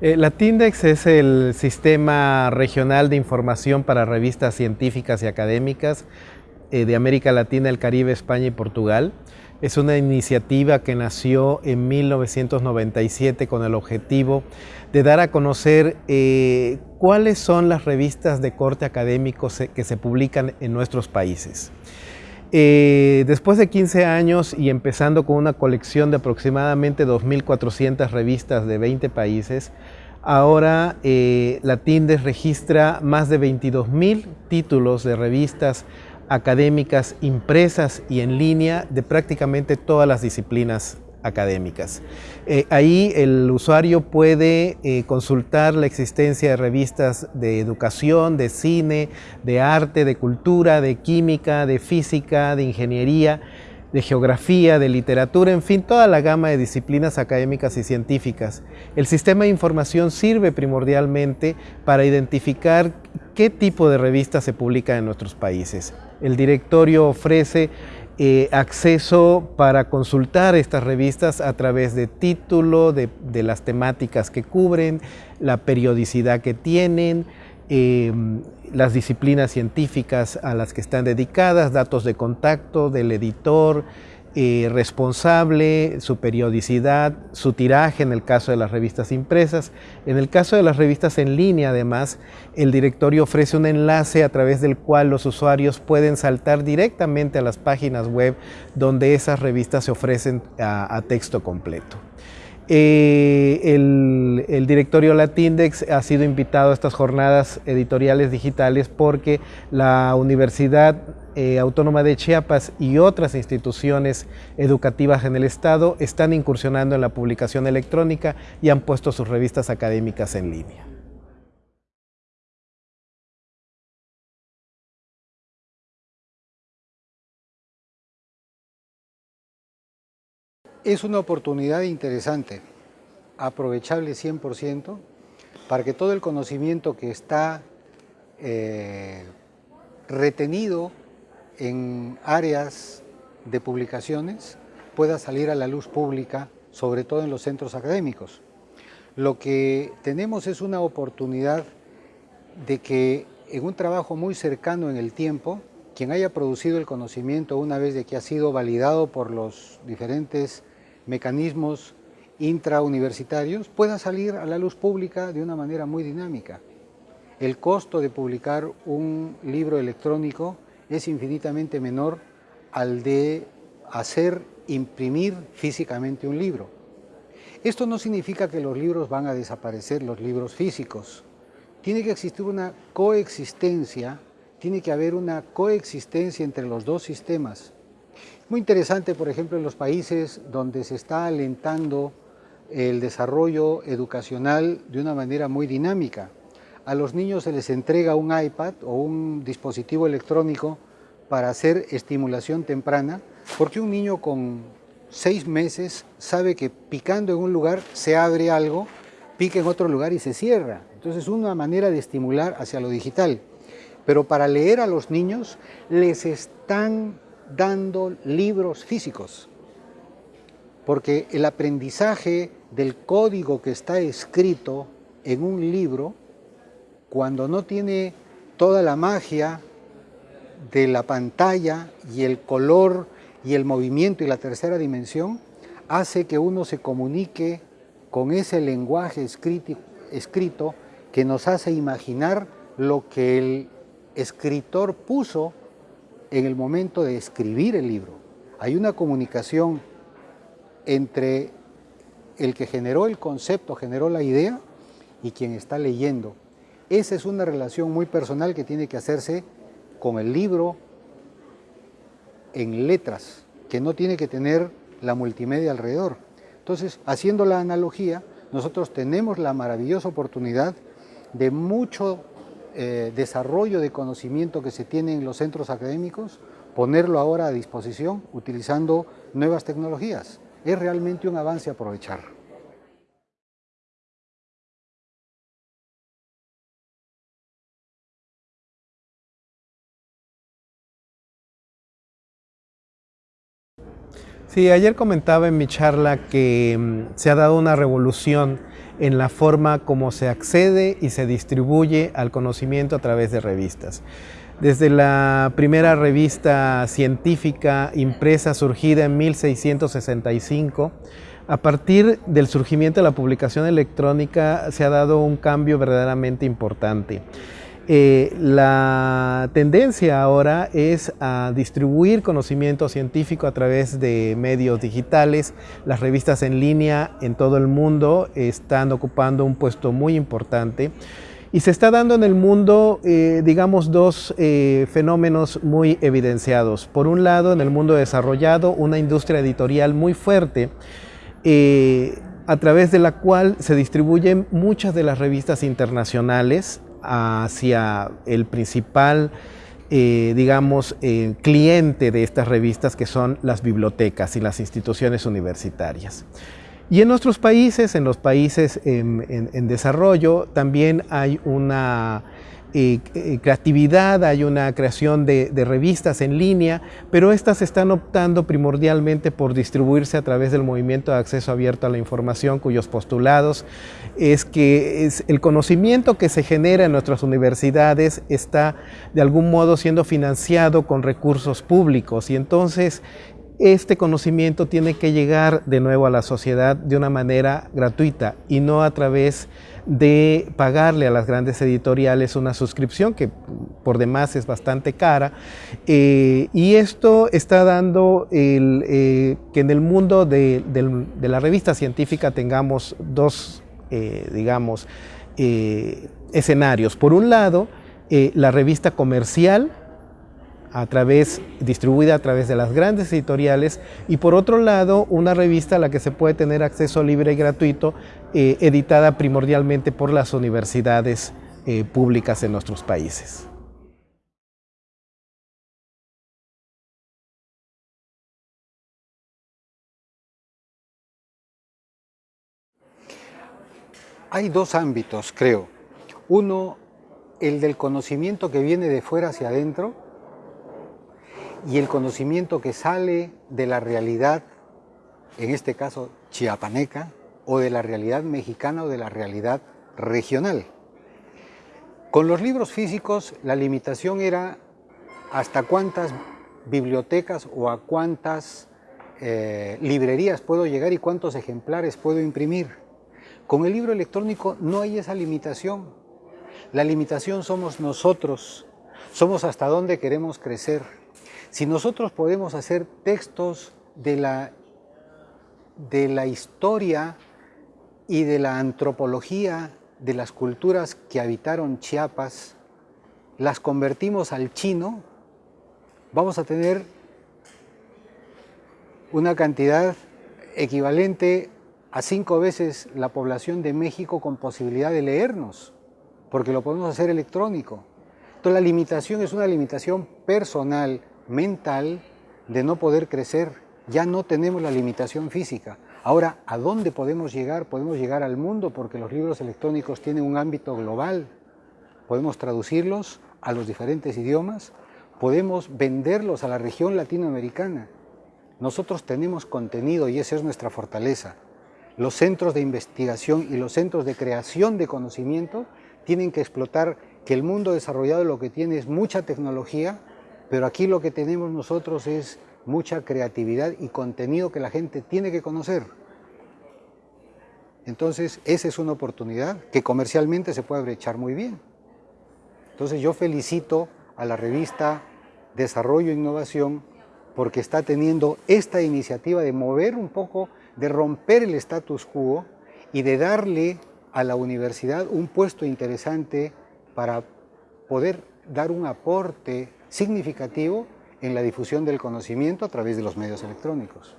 Eh, la TINDEX es el sistema regional de información para revistas científicas y académicas eh, de América Latina, el Caribe, España y Portugal. Es una iniciativa que nació en 1997 con el objetivo de dar a conocer eh, cuáles son las revistas de corte académico que se publican en nuestros países. Eh, después de 15 años y empezando con una colección de aproximadamente 2.400 revistas de 20 países, ahora eh, la TINDES registra más de 22.000 títulos de revistas académicas impresas y en línea de prácticamente todas las disciplinas académicas. Eh, ahí el usuario puede eh, consultar la existencia de revistas de educación, de cine, de arte, de cultura, de química, de física, de ingeniería, de geografía, de literatura, en fin, toda la gama de disciplinas académicas y científicas. El sistema de información sirve primordialmente para identificar qué tipo de revistas se publican en nuestros países. El directorio ofrece eh, acceso para consultar estas revistas a través de título, de, las temáticas que cubren, la periodicidad que tienen, eh, las disciplinas científicas a las que están dedicadas, datos de contacto del editor, eh, responsable, su periodicidad, su tiraje en el caso de las revistas impresas. En el caso de las revistas en línea, además, el directorio ofrece un enlace a través del cual los usuarios pueden saltar directamente a las páginas web donde esas revistas se ofrecen a texto completo. Eh, el, directorio Latindex ha sido invitado a estas jornadas editoriales digitales porque la Universidad eh, Autónoma de Chiapas y otras instituciones educativas en el Estado están incursionando en la publicación electrónica y han puesto sus revistas académicas en línea. Es una oportunidad interesante, aprovechable 100%, para que todo el conocimiento que está eh, retenido en áreas de publicaciones pueda salir a la luz pública, sobre todo en los centros académicos. Lo que tenemos es una oportunidad de que en un trabajo muy cercano en el tiempo, quien haya producido el conocimiento una vez de que ha sido validado por los diferentes mecanismos intrauniversitarios pueda salir a la luz pública de una manera muy dinámica. El costo de publicar un libro electrónico es infinitamente menor al de hacer imprimir físicamente un libro. Esto no significa que los libros van a desaparecer, los libros físicos. Tiene que existir una coexistencia, tiene que haber una coexistencia entre los dos sistemas. Muy interesante, por ejemplo, en los países donde se está alentando el desarrollo educacional de una manera muy dinámica. A los niños se les entrega un iPad o un dispositivo electrónico para hacer estimulación temprana, porque un niño con seis meses sabe que picando en un lugar se abre algo, pica en otro lugar y se cierra. Entonces es una manera de estimular hacia lo digital. Pero para leer a los niños les están dando libros físicos, porque el aprendizaje del código que está escrito en un libro, cuando no tiene toda la magia de la pantalla y el color y el movimiento y la tercera dimensión, hace que uno se comunique con ese lenguaje escrito, que nos hace imaginar lo que el escritor puso en el momento de escribir el libro. Hay una comunicación entre el que generó el concepto, generó la idea, y quien está leyendo. Esa es una relación muy personal que tiene que hacerse con el libro en letras, que no tiene que tener la multimedia alrededor. Entonces, haciendo la analogía, nosotros tenemos la maravillosa oportunidad de mucho eh, desarrollo de conocimiento que se tiene en los centros académicos, ponerlo ahora a disposición utilizando nuevas tecnologías. Es realmente un avance a aprovechar. Sí, ayer comentaba en mi charla que mm, se ha dado una revolución en la forma como se accede y se distribuye al conocimiento a través de revistas. Desde la primera revista científica impresa surgida en 1665, a partir del surgimiento de la publicación electrónica se ha dado un cambio verdaderamente importante. Eh, la tendencia ahora es a distribuir conocimiento científico a través de medios digitales. Las revistas en línea en todo el mundo están ocupando un puesto muy importante. Y se está dando en el mundo, eh, digamos, dos eh, fenómenos muy evidenciados. Por un lado, en el mundo desarrollado, una industria editorial muy fuerte, a través de la cual se distribuyen muchas de las revistas internacionales hacia el principal, eh, digamos, eh, cliente de estas revistas que son las bibliotecas y las instituciones universitarias. Y en nuestros países, en los países en desarrollo, también hay una eh, creatividad, hay una creación de, revistas en línea, pero estas están optando primordialmente por distribuirse a través del movimiento de acceso abierto a la información, cuyos postulados es que es el conocimiento que se genera en nuestras universidades está de algún modo siendo financiado con recursos públicos. Y entonces este conocimiento tiene que llegar de nuevo a la sociedad de una manera gratuita y no a través de pagarle a las grandes editoriales una suscripción que por demás es bastante cara. Eh, y esto está dando eh, que en el mundo de, la revista científica tengamos dos, eh, digamos, escenarios. Por un lado, la revista comercial, a través, distribuida a través de las grandes editoriales y por otro lado una revista a la que se puede tener acceso libre y gratuito, eh, editada primordialmente por las universidades eh, públicas en nuestros países. Hay dos ámbitos, creo. Uno, el del conocimiento que viene de fuera hacia adentro, y el conocimiento que sale de la realidad, en este caso chiapaneca, o de la realidad mexicana o de la realidad regional. Con los libros físicos la limitación era hasta cuántas bibliotecas o a cuántas eh, librerías puedo llegar y cuántos ejemplares puedo imprimir. Con el libro electrónico no hay esa limitación. La limitación somos nosotros, somos hasta dónde queremos crecer. Si nosotros podemos hacer textos de la, de la historia y de la antropología de las culturas que habitaron Chiapas, las convertimos al chino, vamos a tener una cantidad equivalente a cinco veces la población de México con posibilidad de leernos, porque lo podemos hacer electrónico. Entonces la limitación es una limitación personal, mental de no poder crecer. Ya no tenemos la limitación física. Ahora, ¿a dónde podemos llegar? Podemos llegar al mundo porque los libros electrónicos tienen un ámbito global. Podemos traducirlos a los diferentes idiomas, podemos venderlos a la región latinoamericana. Nosotros tenemos contenido y esa es nuestra fortaleza. Los centros de investigación y los centros de creación de conocimiento tienen que explotar que el mundo desarrollado lo que tiene es mucha tecnología, pero aquí lo que tenemos nosotros es mucha creatividad y contenido que la gente tiene que conocer. Entonces, esa es una oportunidad que comercialmente se puede brechar muy bien. Entonces, yo felicito a la revista Desarrollo e Innovación porque está teniendo esta iniciativa de mover un poco, de romper el status quo y de darle a la universidad un puesto interesante para poder dar un aporte significativo en la difusión del conocimiento a través de los medios electrónicos.